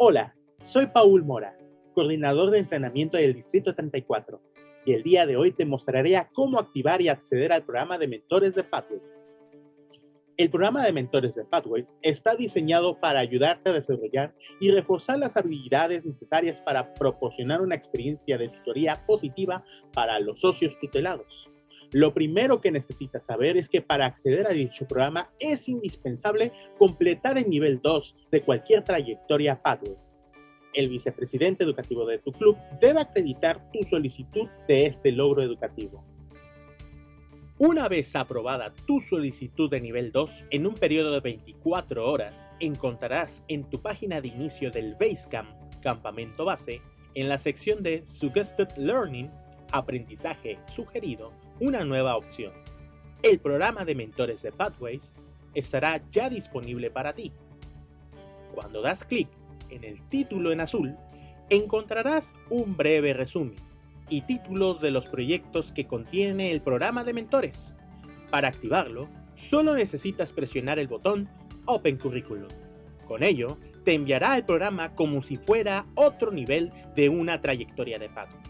Hola, soy Paul Mora, coordinador de entrenamiento del Distrito 34, y el día de hoy te mostraré cómo activar y acceder al programa de mentores de Pathways. El programa de mentores de Pathways está diseñado para ayudarte a desarrollar y reforzar las habilidades necesarias para proporcionar una experiencia de tutoría positiva para los socios tutelados. Lo primero que necesitas saber es que para acceder a dicho programa es indispensable completar el nivel 2 de cualquier trayectoria Pathways. El vicepresidente educativo de tu club debe acreditar tu solicitud de este logro educativo. Una vez aprobada tu solicitud de nivel 2, en un periodo de 24 horas, encontrarás en tu página de inicio del Basecamp, campamento base, en la sección de Suggested Learning, aprendizaje sugerido, una nueva opción. El programa de mentores de Pathways estará ya disponible para ti. Cuando das clic en el título en azul, encontrarás un breve resumen y títulos de los proyectos que contiene el programa de mentores. Para activarlo, solo necesitas presionar el botón Open Curriculum. Con ello, te enviará el programa como si fuera otro nivel de una trayectoria de Pathways.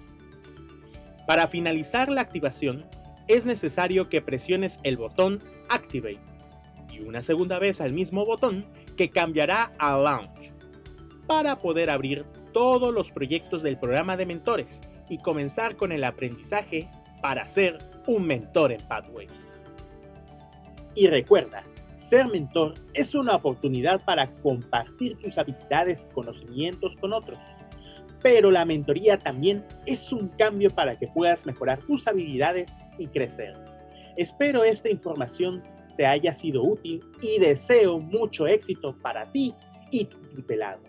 Para finalizar la activación, es necesario que presiones el botón Activate y una segunda vez al mismo botón que cambiará a Launch para poder abrir todos los proyectos del programa de mentores y comenzar con el aprendizaje para ser un mentor en Pathways. Y recuerda, ser mentor es una oportunidad para compartir tus habilidades y conocimientos con otros pero la mentoría también es un cambio para que puedas mejorar tus habilidades y crecer. Espero esta información te haya sido útil y deseo mucho éxito para ti y tu tutelado.